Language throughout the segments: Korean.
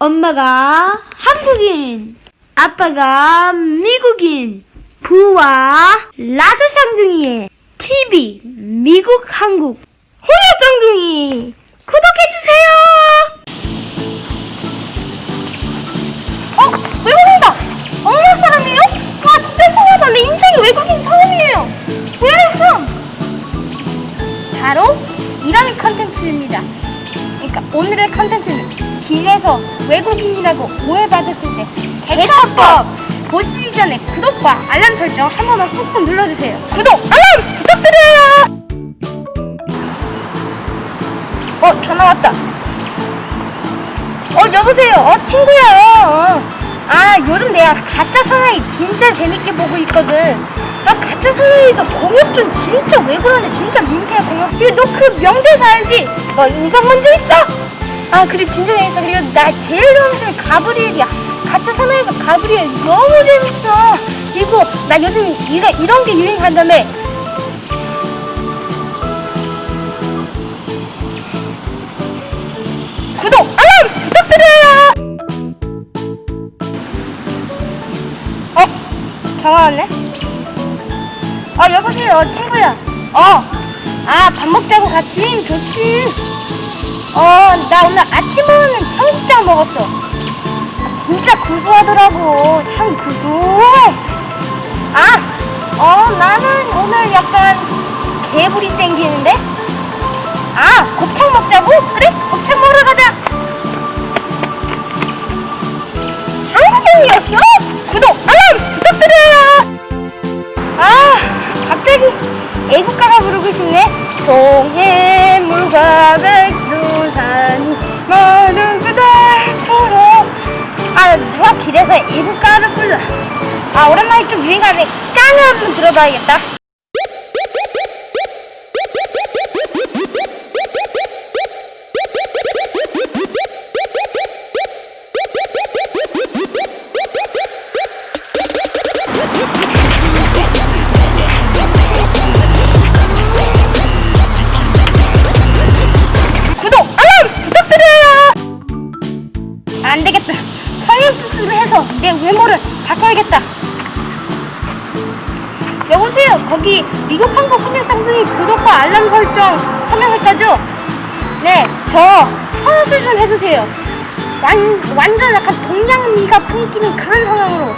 엄마가 한국인, 아빠가 미국인, 부와 라드 쌍둥이의 TV 미국 한국 호야 쌍둥이 구독해주세요! 어? 외국인이다! 어느 사람이에요? 와 진짜 신기하다 내 인생에 외국인 처음이에요 Where are from? 바로 이런 컨텐츠입니다 그러니까 오늘의 컨텐츠는 길에서 외국인이라고 오해받았을 때 대처법! 보시기 전에 구독과 알람 설정 한 번만 꾹꾹 눌러주세요. 구독, 알람 부탁드려요! 어 전화 왔다. 어 여보세요? 어 친구야. 어. 아 요즘 내가 가짜 사나이 진짜 재밌게 보고 있거든. 나 가짜 사나이에서 공혁준 진짜 왜 그러냐? 진짜 민폐야 공혁 너그 명대사 알지? 뭐 인성 문제 있어? 아 그래 진정해 있어 그리고 나 제일 좋아하는 가브리엘이야. 가짜 사나이에서 가브리엘 너무 재밌어. 그리고 나 요즘 이가 이런 게 유행한다며 구독 알람 부탁드려요! 어? 전화 왔네? 어 여보세요 친구야. 어아 밥 먹자고 같이 좋지 어, 나 오늘 아침 먹는 청국장 먹었어. 아, 진짜 구수하더라고. 참 구수해. 아, 어, 나는 오늘 약간 개불이 땡기는데? 아, 곱창 먹자고? 그래? 곱창 가 길에서 애국가를 불러 아 오랜만에 좀 유행하네. 깡을 한번 들어봐야겠다 내 외모를 바꿔야겠다. 여보세요. 거기 미국 한국 소녀 쌍둥이 구독과 알람 설정 서명했다죠? 네, 저 성형 수술 좀 해주세요. 완, 완전 약간 동양미가 풍기는 그런 성형으로.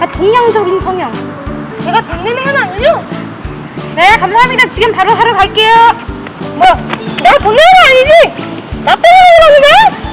아, 동양적인 성형. 제가 장난의 하나 아니죠? 네, 감사합니다. 지금 바로 하러 갈게요. 뭐, 내가 돈 내는 거 아니지? 나 때문에 그러는데?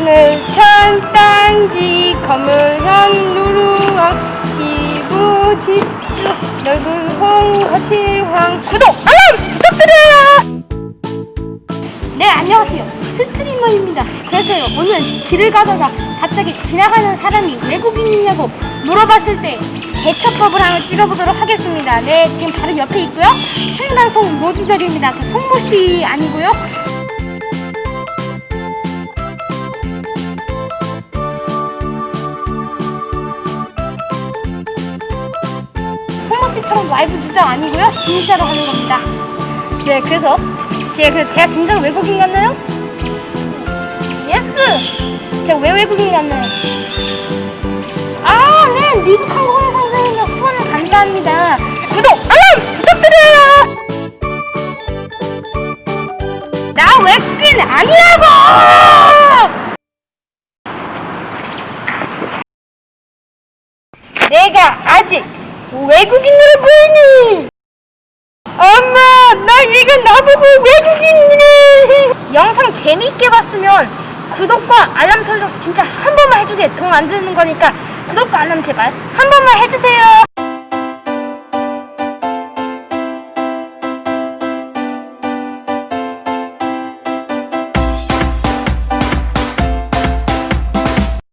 하늘 천 땅지 거물현 누루왕 지부 집주 넓은 홍화칠황. 구독 알람 부탁드려요! 네 안녕하세요. 스트리머입니다. 그래서요 오늘 길을 가다가 갑자기 지나가는 사람이 외국인이냐고 물어봤을 때 대처법을 하나 찍어보도록 하겠습니다. 네 지금 바로 옆에 있고요. 생방송 노지절입니다. 그 송모씨 아니고요 라이브 주장 아니고요 진짜로 하는 겁니다 네 그래서 제가, 그- 제가 진짜로 외국인 같나요? Yes! 제가 왜 외국인 같나요? 아, 네! 미국 항공의 선생님과 후원을 감사합니다. 구독, 알람! 부탁드려요! 나 외국인 아니라고! 내가 아직 외국인으로 보이니! 엄마, 나 이거 나보고 외국인이네! 영상 재미있게 봤으면 구독과 알람 설정 진짜 한 번만 해주세요. 돈 안 드는 거니까 구독과 알람 제발 한 번만 해주세요.